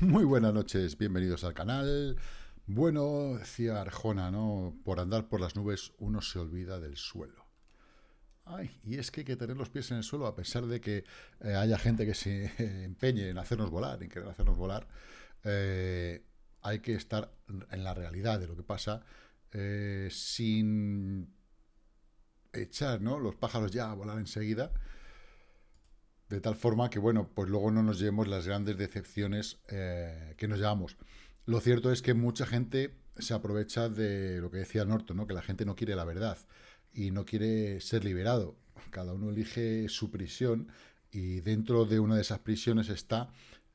Muy buenas noches, bienvenidos al canal. Bueno, decía Arjona, ¿no? Por andar por las nubes uno se olvida del suelo. Ay, y es que hay que tener los pies en el suelo, a pesar de que eh, haya gente que se empeñe en hacernos volar, en querer hacernos volar, eh, hay que estar en la realidad de lo que pasa, eh, sin echar ¿no? los pájaros ya a volar enseguida, de tal forma que, bueno, pues luego no nos llevemos las grandes decepciones eh, que nos llevamos. Lo cierto es que mucha gente se aprovecha de lo que decía Norton, ¿no? que la gente no quiere la verdad y no quiere ser liberado. Cada uno elige su prisión y dentro de una de esas prisiones está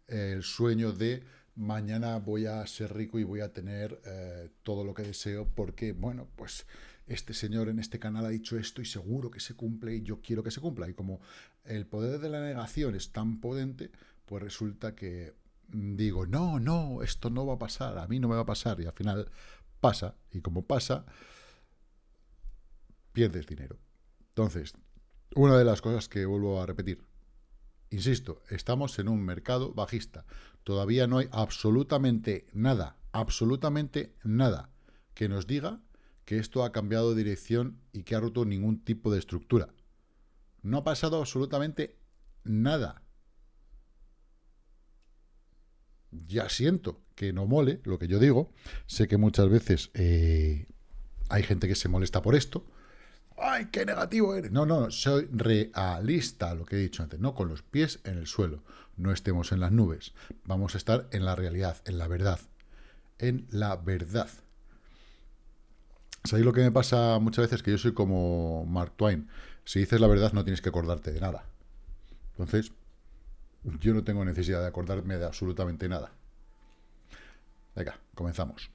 el sueño de mañana voy a ser rico y voy a tener eh, todo lo que deseo porque, bueno, pues este señor en este canal ha dicho esto y seguro que se cumple y yo quiero que se cumpla. Y como el poder de la negación es tan potente, pues resulta que mm, digo, no, no, esto no va a pasar, a mí no me va a pasar. Y al final pasa, y como pasa, pierdes dinero. Entonces, una de las cosas que vuelvo a repetir, insisto, estamos en un mercado bajista. Todavía no hay absolutamente nada, absolutamente nada que nos diga que esto ha cambiado de dirección y que ha roto ningún tipo de estructura. No ha pasado absolutamente nada. Ya siento que no mole lo que yo digo. Sé que muchas veces eh, hay gente que se molesta por esto. ¡Ay, qué negativo eres! No, no, soy realista, lo que he dicho antes. No con los pies en el suelo. No estemos en las nubes. Vamos a estar en la realidad, en la verdad. En la verdad. ¿Sabéis lo que me pasa muchas veces? Que yo soy como Mark Twain. Si dices la verdad no tienes que acordarte de nada. Entonces, yo no tengo necesidad de acordarme de absolutamente nada. Venga, comenzamos.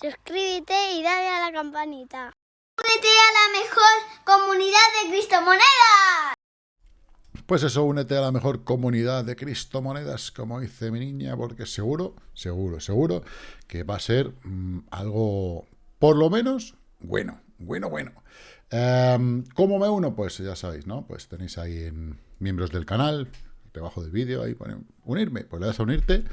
Suscríbete y dale a la campanita. Únete a la mejor comunidad de Cristomonedas. Pues eso, únete a la mejor comunidad de Cristomonedas, como dice mi niña, porque seguro, seguro, seguro que va a ser mm, algo, por lo menos, bueno, bueno, bueno. Em, ¿Cómo me uno? Pues ya sabéis, ¿no? Pues tenéis ahí en miembros del canal, debajo del vídeo, ahí ponen unirme, pues le das a unirte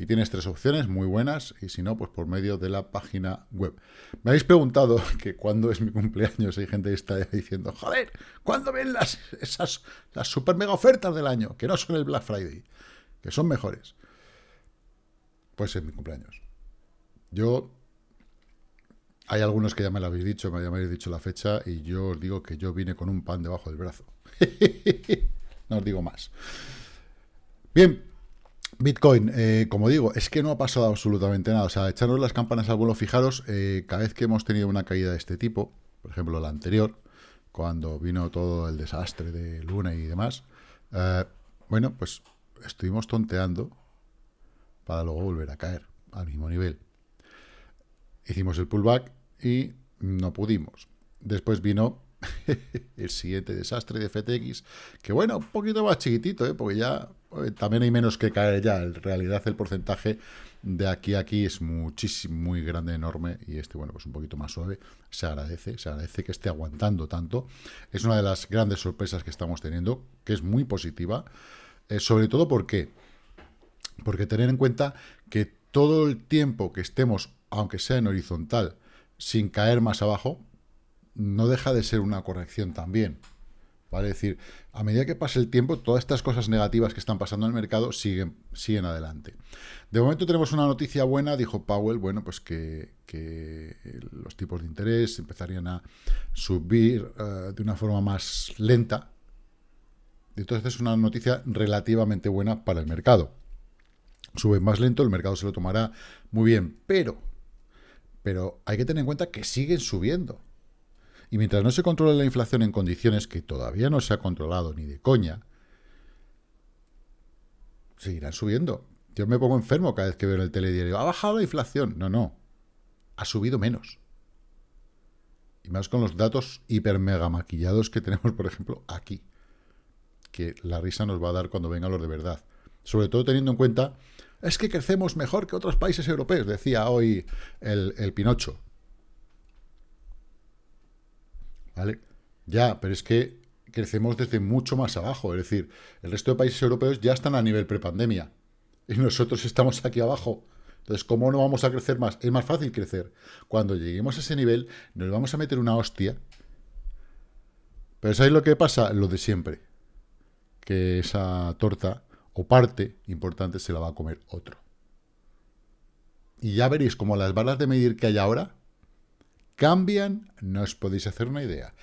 y tienes tres opciones muy buenas, y si no, pues por medio de la página web. Me habéis preguntado que cuándo es mi cumpleaños, hay gente que está diciendo, joder, ¿cuándo ven las, esas, las super mega ofertas del año? Que no son el Black Friday, que son mejores. Pues es mi cumpleaños. Yo, hay algunos que ya me lo habéis dicho, me habéis dicho la fecha, y yo os digo que yo vine con un pan debajo del brazo. no os digo más. Bien, Bitcoin, eh, como digo, es que no ha pasado absolutamente nada. O sea, echarnos las campanas al vuelo, fijaros, eh, cada vez que hemos tenido una caída de este tipo, por ejemplo la anterior, cuando vino todo el desastre de Luna y demás, eh, bueno, pues estuvimos tonteando para luego volver a caer al mismo nivel. Hicimos el pullback y no pudimos. Después vino el siguiente desastre de FTX, que bueno, un poquito más chiquitito, ¿eh? porque ya eh, también hay menos que caer ya. En realidad el porcentaje de aquí a aquí es muchísimo, muy grande, enorme, y este, bueno, pues un poquito más suave. Se agradece, se agradece que esté aguantando tanto. Es una de las grandes sorpresas que estamos teniendo, que es muy positiva, eh, sobre todo porque, porque tener en cuenta que todo el tiempo que estemos, aunque sea en horizontal, sin caer más abajo, no deja de ser una corrección también. ¿Vale? Es decir, a medida que pasa el tiempo, todas estas cosas negativas que están pasando en el mercado siguen, siguen adelante. De momento tenemos una noticia buena, dijo Powell, bueno, pues que, los tipos de interés empezarían a subir eh, de una forma más lenta. Entonces es una noticia relativamente buena para el mercado. Sube más lento, el mercado se lo tomará muy bien, pero, pero hay que tener en cuenta que siguen subiendo. Y mientras no se controle la inflación en condiciones que todavía no se ha controlado ni de coña, seguirán subiendo. Yo me pongo enfermo cada vez que veo en el telediario, ha bajado la inflación. No, no, ha subido menos. Y más con los datos hiper mega maquillados que tenemos, por ejemplo, aquí. que la risa nos va a dar cuando venga lo de verdad. Sobre todo teniendo en cuenta, es que crecemos mejor que otros países europeos, decía hoy el Pinocho. ¿Vale? Ya, pero es que crecemos desde mucho más abajo. Es decir, el resto de países europeos ya están a nivel prepandemia. Y nosotros estamos aquí abajo. Entonces, ¿cómo no vamos a crecer más? Es más fácil crecer. Cuando lleguemos a ese nivel, nos vamos a meter una hostia. Pero ¿sabéis lo que pasa? Lo de siempre. Que esa torta o parte importante se la va a comer otro. Y ya veréis como las balas de medir que hay ahora cambian, no os podéis hacer una idea.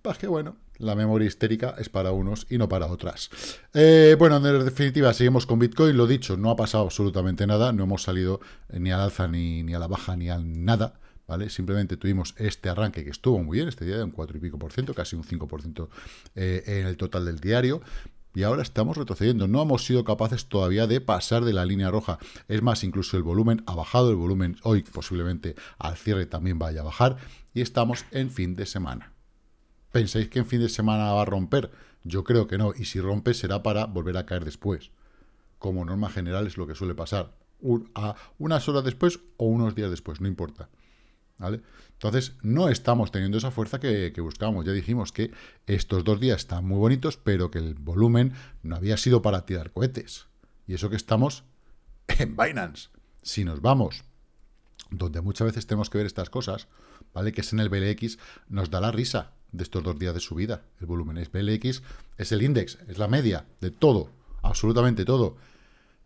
Pues que bueno, la memoria histérica es para unos y no para otras. Eh, bueno, en definitiva, seguimos con Bitcoin. Lo dicho, no ha pasado absolutamente nada. No hemos salido ni al alza, ni, ni a la baja, ni a nada. ¿Vale? Simplemente tuvimos este arranque que estuvo muy bien, este día de un 4 y pico por ciento, casi un 5 por ciento eh, en el total del diario, y ahora estamos retrocediendo. No hemos sido capaces todavía de pasar de la línea roja. Es más, incluso el volumen ha bajado, el volumen hoy posiblemente al cierre también vaya a bajar, y estamos en fin de semana. ¿Pensáis que en fin de semana va a romper? Yo creo que no, y si rompe será para volver a caer después. Como norma general es lo que suele pasar. a unas horas después o unos días después, no importa. ¿Vale? Entonces, no estamos teniendo esa fuerza que, buscábamos. Ya dijimos que estos dos días están muy bonitos, pero que el volumen no había sido para tirar cohetes. Y eso que estamos en Binance. Si nos vamos, donde muchas veces tenemos que ver estas cosas, ¿vale? Que es en el BLX, nos da la risa de estos dos días de subida. El volumen es BLX, es el índice, es la media de todo, absolutamente todo.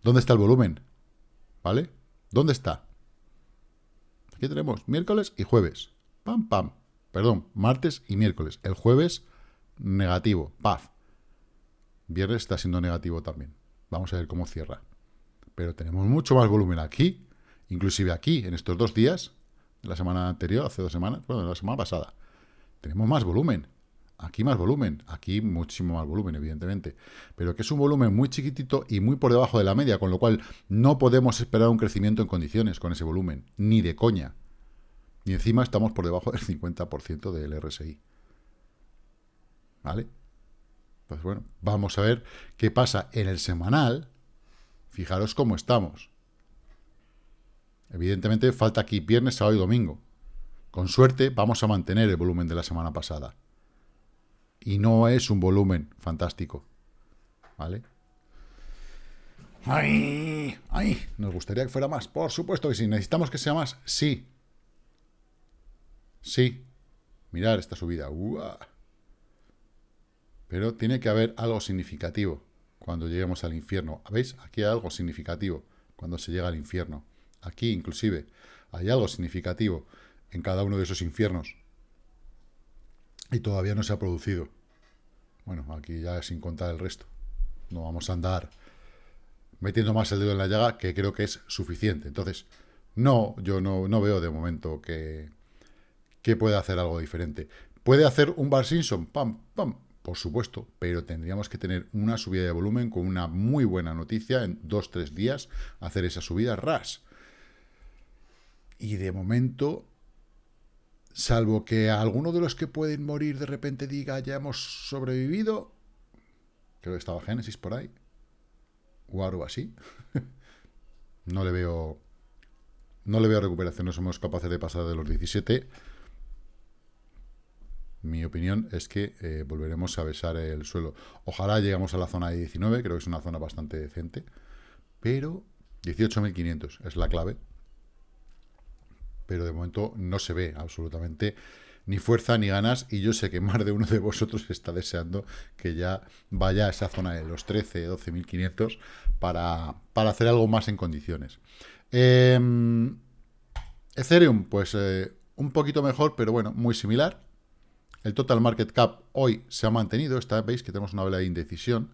¿Dónde está el volumen? ¿Vale? ¿Dónde está? Aquí tenemos miércoles y jueves. Pam, pam. Perdón, martes y miércoles. El jueves, negativo. Paz. Viernes está siendo negativo también. Vamos a ver cómo cierra. Pero tenemos mucho más volumen aquí, inclusive aquí, en estos dos días, la semana anterior, hace dos semanas, bueno, la semana pasada tenemos más volumen. Aquí más volumen, aquí muchísimo más volumen, evidentemente. Pero que es un volumen muy chiquitito y muy por debajo de la media, con lo cual no podemos esperar un crecimiento en condiciones con ese volumen, ni de coña. Y encima estamos por debajo del 50% del RSI. ¿Vale? Pues bueno, vamos a ver qué pasa en el semanal. Fijaros cómo estamos. Evidentemente falta aquí viernes, sábado y domingo. Con suerte vamos a mantener el volumen de la semana pasada. Y no es un volumen fantástico. ¿Vale? ¡Ay! ¡Ay! ¿Nos gustaría que fuera más? Por supuesto que sí. ¿Necesitamos que sea más? Sí. Sí. Mirar esta subida. Pero tiene que haber algo significativo cuando lleguemos al infierno. ¿Veis? Aquí hay algo significativo cuando se llega al infierno. Aquí, inclusive, hay algo significativo en cada uno de esos infiernos. Y todavía no se ha producido. Bueno, aquí ya sin contar el resto. No vamos a andar metiendo más el dedo en la llaga, que creo que es suficiente. Entonces, no, yo no, no veo de momento que, que pueda hacer algo diferente. ¿Puede hacer un Bar Simpson? Pam, pam, por supuesto, pero tendríamos que tener una subida de volumen con una muy buena noticia en dos, tres días, hacer esa subida ras. Y de momento Salvo que alguno de los que pueden morir de repente diga ya hemos sobrevivido. Creo que estaba Génesis por ahí. O algo así. no le veo. No le veo recuperación. No somos capaces de pasar de los 17. Mi opinión es que eh, volveremos a besar el suelo. Ojalá lleguemos a la zona de 19. Creo que es una zona bastante decente. Pero 18.500 es la clave pero de momento no se ve absolutamente ni fuerza ni ganas, y yo sé que más de uno de vosotros está deseando que ya vaya a esa zona de los 13, 12.500 para, para hacer algo más en condiciones. Em, Ethereum, pues eh, un poquito mejor, pero bueno, muy similar. El total market cap hoy se ha mantenido, esta veis que tenemos una vela de indecisión,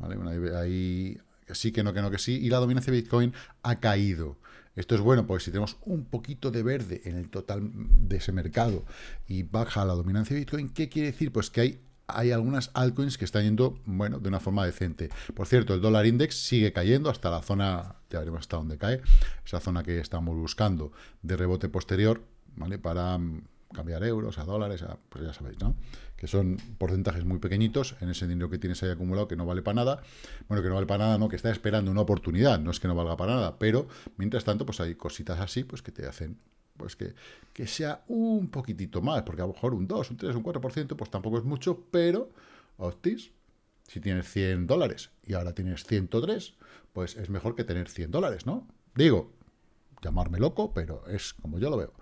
¿vale? ahí sí que no, que no, que sí, y la dominancia de Bitcoin ha caído. Esto es bueno porque si tenemos un poquito de verde en el total de ese mercado y baja la dominancia de Bitcoin, ¿qué quiere decir? Pues que hay, hay algunas altcoins que están yendo, bueno, de una forma decente. Por cierto, el dólar index sigue cayendo hasta la zona, ya veremos hasta dónde cae, esa zona que estamos buscando de rebote posterior, ¿vale? Para mm, cambiar euros a dólares, pues ya sabéis, ¿no? Que son porcentajes muy pequeñitos en ese dinero que tienes ahí acumulado que no vale para nada. Bueno, que no vale para nada, no, que está esperando una oportunidad, no es que no valga para nada, pero mientras tanto, pues hay cositas así, pues que te hacen pues que, que sea un poquitito más, porque a lo mejor un 2, un 3, un 4%, pues tampoco es mucho, pero, hostis, si tienes 100 dólares y ahora tienes 103, pues es mejor que tener 100 dólares, ¿no? Digo, llamarme loco, pero es como yo lo veo.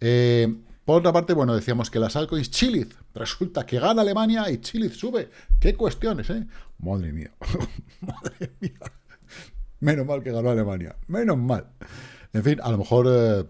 Eh, por otra parte, bueno, decíamos que las altcoins Chiliz, resulta que gana Alemania y Chiliz sube. ¿Qué cuestiones, eh? Madre mía, madre mía. Menos mal que ganó Alemania, menos mal. En fin, a lo mejor... Eh,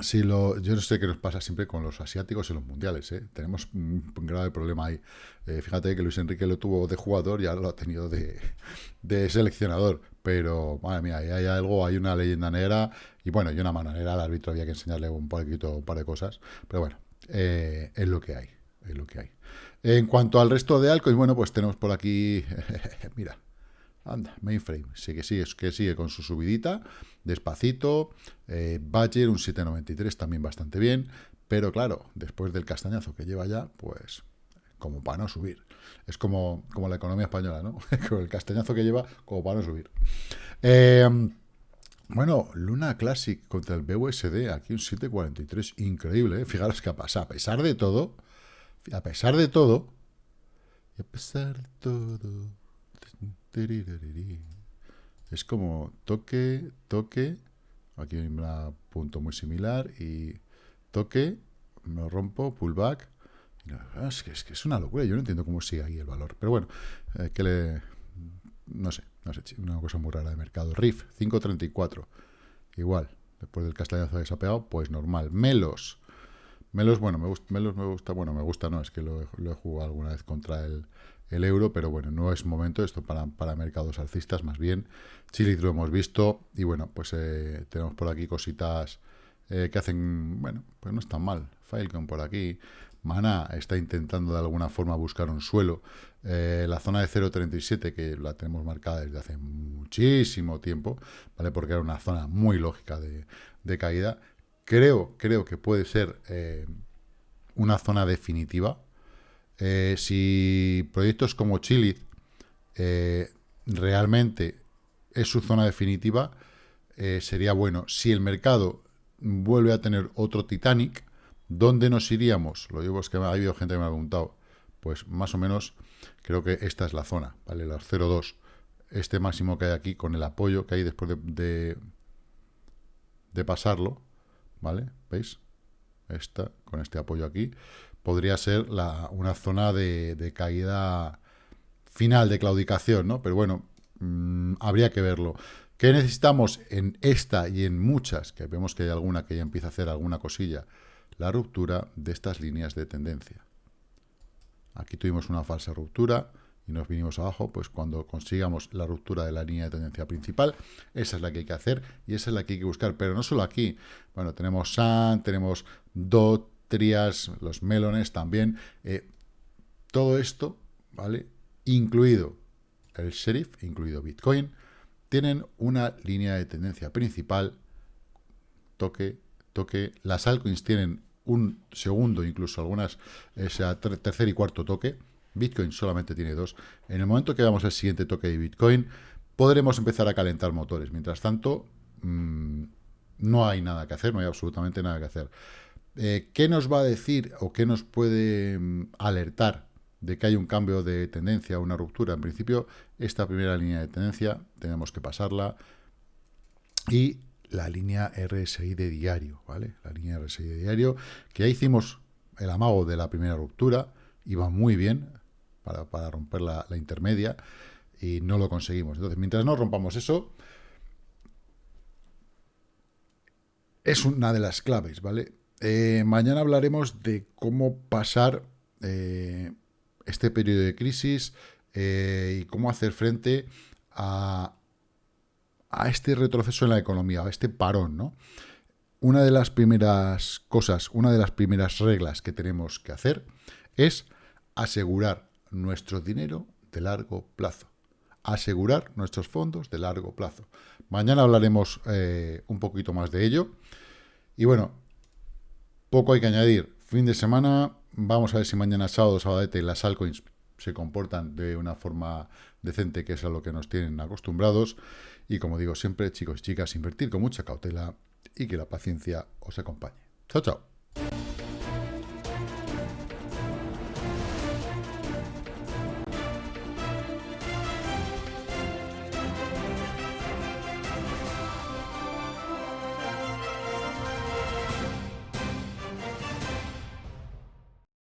si lo, yo no sé qué nos pasa siempre con los asiáticos en los mundiales. ¿eh? Tenemos un, grave problema ahí. Eh, fíjate que Luis Enrique lo tuvo de jugador y ahora lo ha tenido de, seleccionador. Pero, madre mía, hay algo, hay una leyenda negra y bueno, y una mano negra. Al árbitro había que enseñarle un poquito, un par de cosas. Pero bueno, eh, es lo que hay. Es lo que hay. En cuanto al resto de y bueno, pues tenemos por aquí, mira, Anda, mainframe, sí que sigue, que sigue con su subidita, despacito. Eh, Badger, un 793, también bastante bien. Pero claro, después del castañazo que lleva ya, pues como para no subir. Es como, como la economía española, ¿no? con el castañazo que lleva, como para no subir. Eh, bueno, Luna Classic contra el BUSD, aquí un 743, increíble, ¿eh? Fijaros que pasa, a pesar de todo, a pesar de todo, a pesar de todo, es como toque, toque, aquí hay un punto muy similar, y toque, me rompo, pullback. Es que, es que es una locura, yo no entiendo cómo sigue ahí el valor. Pero bueno, eh, que le... No sé, no sé, una cosa muy rara de mercado. RIF, 5.34. Igual, después del castañazo que se ha pegado, pues normal. Melos. Melos, bueno, me gusta, Melos me gusta, bueno, me gusta, no, es que lo, he jugado alguna vez contra el el euro, pero bueno, no es momento esto para, para mercados alcistas, más bien. Chile lo hemos visto y bueno, pues eh, tenemos por aquí cositas eh, que hacen, bueno, pues no están mal. Filecon por aquí. Mana está intentando de alguna forma buscar un suelo. Eh, la zona de 0.37, que la tenemos marcada desde hace muchísimo tiempo, ¿vale? Porque era una zona muy lógica de, de caída. Creo, creo que puede ser una zona definitiva, eh, si proyectos como Chile eh, realmente es su zona definitiva, eh, sería bueno. Si el mercado vuelve a tener otro Titanic, ¿dónde nos iríamos? Lo digo es que ha habido gente que me ha preguntado. Pues más o menos creo que esta es la zona, ¿vale? Los 0,2. Este máximo que hay aquí con el apoyo que hay después de, de, pasarlo, ¿vale? ¿Veis? Esta, con este apoyo aquí podría ser una zona de, caída final, de claudicación, ¿no? Pero bueno, mm, habría que verlo. ¿Qué necesitamos en esta y en muchas, que vemos que hay alguna que ya empieza a hacer alguna cosilla? La ruptura de estas líneas de tendencia. Aquí tuvimos una falsa ruptura y nos vinimos abajo, pues cuando consigamos la ruptura de la línea de tendencia principal, esa es la que hay que hacer y esa es la que hay que buscar, pero no solo aquí, bueno, tenemos SAN, tenemos DOT, los melones también. Eh, todo esto, ¿vale? Incluido el Sheriff, incluido Bitcoin, tienen una línea de tendencia principal, toque, toque. Las altcoins tienen un segundo, incluso algunas, o sea, tercer y cuarto toque. Bitcoin solamente tiene dos. En el momento que veamos el siguiente toque de Bitcoin, podremos empezar a calentar motores. Mientras tanto, mm, no hay nada que hacer, no hay absolutamente nada que hacer. Eh, ¿Qué nos va a decir o qué nos puede mm, alertar de que hay un cambio de tendencia, una ruptura? En principio, esta primera línea de tendencia tenemos que pasarla y la línea RSI de diario, ¿vale? La línea RSI de diario, que ya hicimos el amago de la primera ruptura, iba muy bien para, romper la, la intermedia y no lo conseguimos. Entonces, mientras no rompamos eso, es una de las claves, ¿vale? Eh, mañana hablaremos de cómo pasar eh, este periodo de crisis eh, y cómo hacer frente a, a, este retroceso en la economía, a este parón, ¿no? Una de las primeras cosas, una de las primeras reglas que tenemos que hacer es asegurar nuestro dinero de largo plazo. Asegurar nuestros fondos de largo plazo. Mañana hablaremos un poquito más de ello. Y bueno, Poco hay que añadir. Fin de semana, vamos a ver si mañana sábado, sabadete, las altcoins se comportan de una forma decente, que es a lo que nos tienen acostumbrados. Y como digo siempre, chicos y chicas, invertir con mucha cautela y que la paciencia os acompañe. Chao, chao.